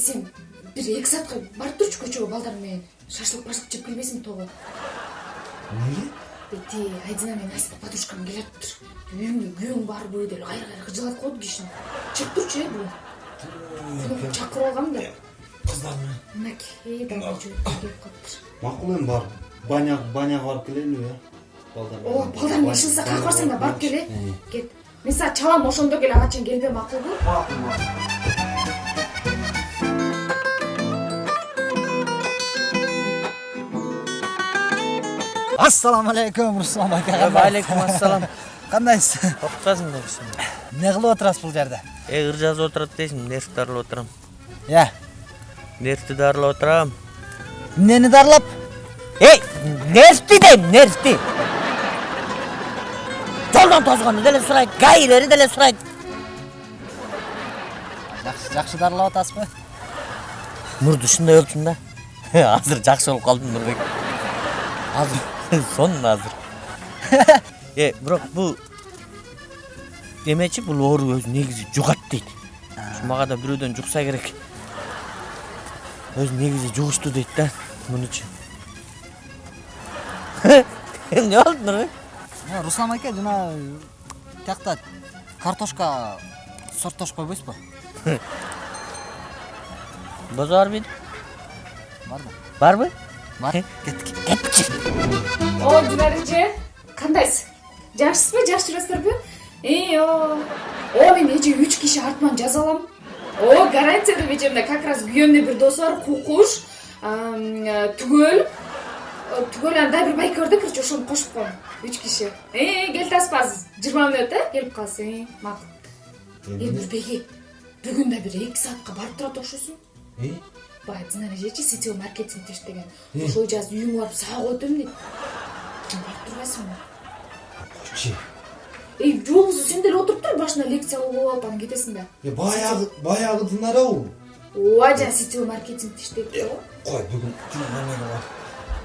сен бир эки саатка барып турчу көчөгө балдар менен шашлык башлык жеп келбейсиңби тоого эмнеге ти айдина менен аста подружкам келатыптыр үйүңө күйөөң барбы деп кайра кайра кыжалатып коет кишини чыгып турчу э бүгүн чакырып алгам да. Кыздар менен мынакей жөөткө келип калыптыр макул эми барып. Баня баняга барып келелиби э балдар ооба балдар менен ишенсе каяка барсаң да барып кел э кет. Мен сага чалам ошондо кел ага чейин келбе макулбу макул макул ассалому алейкум руслан ака алейкум ассалам. Кандайсыз токпасың депсиң эмне кылып отурасыз бул жерде? Эгир жазып отурат дейсиң нерв дарылап отурам э нервти дарылап отурам эмнени дарылап? Эй нервти дейм нервти жолдон тозгонду деле сурайт гаилери деле сурайт жакшы жакшы дарылап атасызбы мурду ушундай болчумун да. Азыр жакшы болуп калдым нурбек азыр сонун азыр э бирок бул эмечи бул оору өзү негизи жугат дейт ушу мага да бирөөдөн жукса керек өзү негизи жугуштуу дейт да мунучу эмне болду нурбек Э, руслан аке жана тиякта картошка сорттошуп койбойсузбу бозо бар бейди барбы барбы бар кеттик кетчи о динара эже кандайсыз жакшысызбы жакшы жүрөсүздарбы и о о мен эже үч киши артыман жаза алам о гарантия деп эжемде как раз күйөөмдүн бир досу бар кукуш түгөл түгөл анан дагы бир байке бар да короче ошону кошуп коем үч киши э келип атасызбы азыр жыйырма мүнөт э келип калсың э макул э нурбеги бүгүн да бир эки саатка барып турат окшойсуң баягы динара эжечи сетевой маркетинг иштеген ошол эже азыр үйүңө барып сага коет эм дейт барып турбайсыңбы койчу эй жоксу сен деле отуруп тур башына лекция кылып алып анан кетесиң да баягы баягы динарабы ооба жана сетевой маркетингди иштейт го кой бүгүн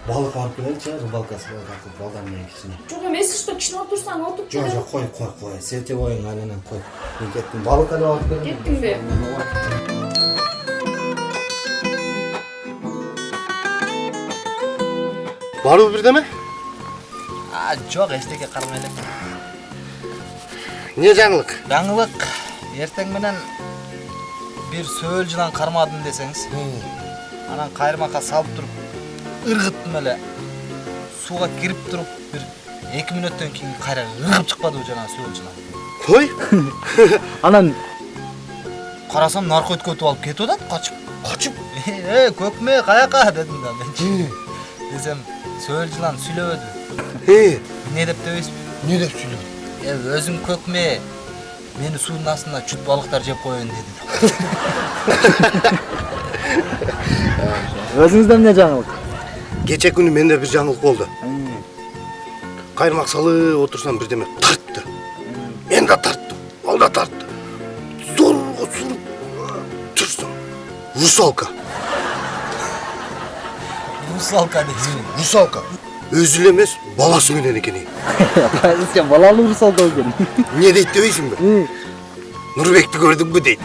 балык барып келеличи рыбалкасы бар балдар менен кичине жок эсик что кичине отурсаң отуруп жок жок кой кой кой сетевойуң айленен кой мен кеттим балык эле алып келем кеттиңби барбы бирдеме жок эчтеке карабай элем эмне жаңылык жаңылык эртең менен бир сөөл жылан кармадым десеңиз анан кайырмакка салып туруп ыргыттым эле сууга кирип туруп бир эки мүнөттөн кийин кайра ыргып чыкпадыбы жанагы сөөл жылан той анан карасам наркотик алып кетип атат качып качып э көкмө каяка дедим да менчи десем сөөл жылан сүйлөбөдү э эмне деп дебейсизби эмне деп сүйлөдү э өзүң көкмө мени суунун астында чүт балыктар жеп коеюн деди өзүңүздө эмне жаңылык кече күнү менде бир жаңылык болду кайырмак салып отурсам бирдеме тартты мен да тарттым ал да тартты зорго суруп турсам русалка русалка дейсизби русалка өзү эле эмес баласы менен экен сен балалуу русалка экен эмне дейт дебейсиңби нурбекти көрдүңбү дейт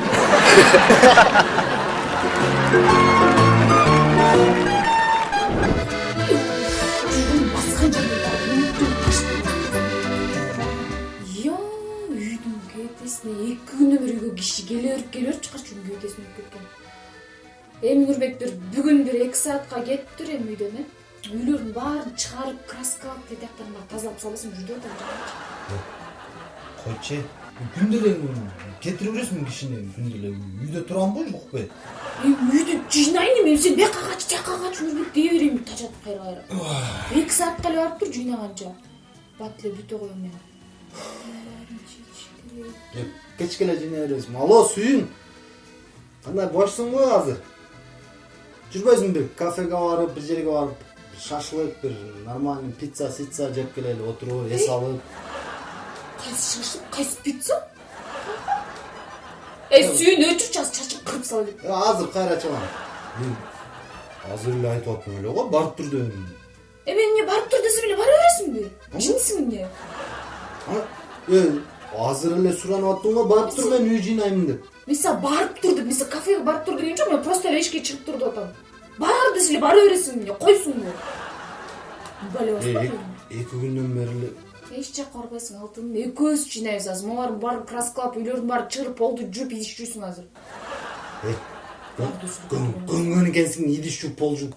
үйдүн кетесине эки бир үйгө киши келе берип келе берип чыккачу үйдүн кетесине өтүп кеткен эми нурбек бир бүгүн бир эки саатка кетиптир эми үйдөн э үйлөрдүн баарын чыгарып краскалап тетияктарын баарын тазалап салбасам жүрүп атам койчу күндө эле кетире бересиңби кишини күндө эле үйдө турамбы жокпу эми үйдү жыйнайын эми сен бияка кач тияка кач нурбек дей берейинби тажатып кайра кайра эки саатка эле барып тур жыйнаганча бат эле бүтө коем мен кечке эле жыйнай бересиң алло сүйүн кандай бошсуңбу азыр жүрбөйсүңбү бир кафеге барып бир жерге барып шашлык бир нормальный пицца сицца жеп келели отуруп эс алып. Кайсы шашлык кайсы пицца? Эй сүйүн өчүрчү азыр чачып кырып сала деп? Э, азыр кайра чыгам мен азыр эле айтып аттым эле го барып тур дедим э мен эмне барып тур десем эле бара бересиңби ишенисиңби эмне азыр эле суранып аттым го барып тур мен үй жыйнаймын деп. Мен барып тур деп мен кафеге барып тур деген жок мен просто эшикке чыгып тур деп атам бар десе бара баспа эки эки күндөн бери эле эч жакка барбайсың алтыным экөөбүз жыйнайбыз азыр могуларды баарын краскалап үйлөрдүн баарын чыгырып полду жууп идиш жуйсуң азыр көнгөн экенсиң идиш жууп пол жууп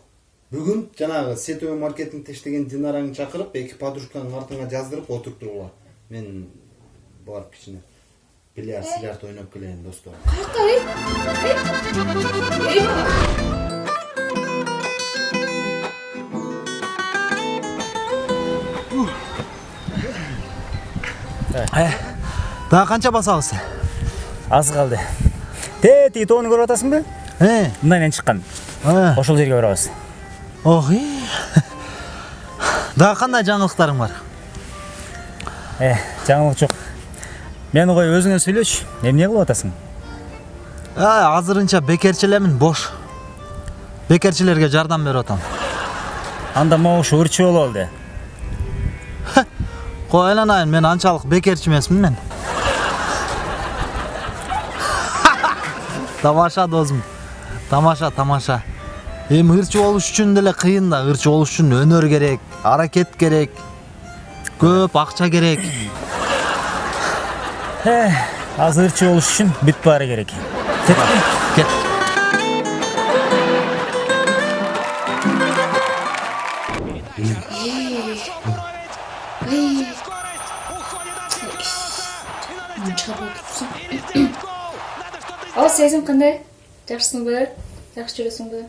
бүгүн жанагы сетовый маркетингде иштеген динараңды чакырып эки подружкаңдын артыңа жаздырып отурттургула мен барып кичине бильярд силярд ойноп келейин достор дагы канча басабыз аз калды те тиги тоону көрүп атасыңбы э мындайынан чыккан э ошол жерге барабыз ох дагы кандай жаңылыктарың бар э жаңылык жок мени кой өзүңө сүйлөчү эмне кылып атасың? А азырынча бекерчи элемин бош. Бекерчилерге жардам берип атам. Анда могушу ырчы болуп алды. Кой айланайын мен анчалык бекерчи эмесмин мен. Тамаша досум тамаша тамаша. Эми ырчы болуш үчүн деле кыйын да ырчы болуш үчүн өнөр керек аракет керек көп акча керек. Э азыр ырчы болуш үчүн бүт баары керек кет ал сезим кандай жакшысыңбы жакшы жүрөсүңбү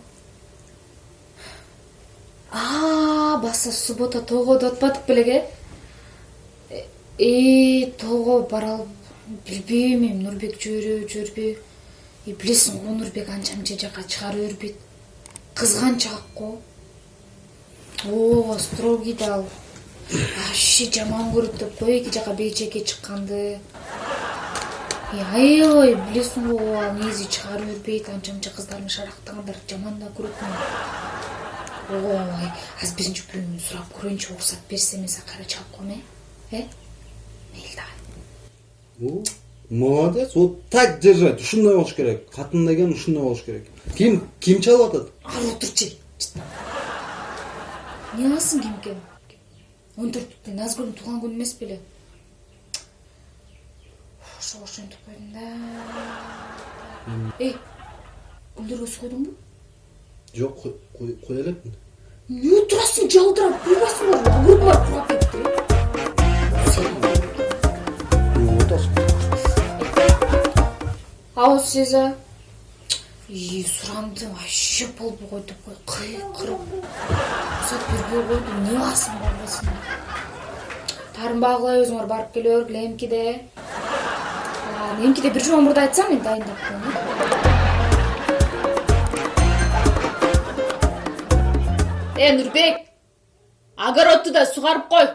а баса суббота тоого деп атпадык белең э э тоого бара билбейм эми нурбек жибереби и билесиң го нурбек анча мынча жака чыгара бербейт кызганчаак го. Ооба строгий да ал вообще жаман көрөт деп кой эки жака бейчекке чыкканды. Э, аябай билесиң го ал негизи чыгара бербейт анча мынча кыздардын шарактагандарды жаман да көрөт ой азыр биринчи бирөөнү сурап көрөйүнчү уруксат берсе мен сага кайра чалып коеюн э? Э? Мейли давай молодец. Вот так держать. Ушундай болуш керек. Катын деген ушундай болуш керек. Ким ким чалып атат? Ары отурчу эмне кыласың кимке он төрттүктө назгүлдүн туулган күнү эмес беле ошого ошентип койдум да. Эй гүлдөргө суу койдуңбу жок кое элекмин эмне турасың жалдырап куйбайсыңбы огурдун баары курап кетти ал сеза и суранды вообще койду деп кой кыйкырып рұқсат бербей койду эмне кыласың барбайсың таарынбагы кылай өзүңөр барып келе бергиле эмкиде эмкиде бир жума мурда айтсаң мен дайындап коеюн э нурбек огородду да сугарып кой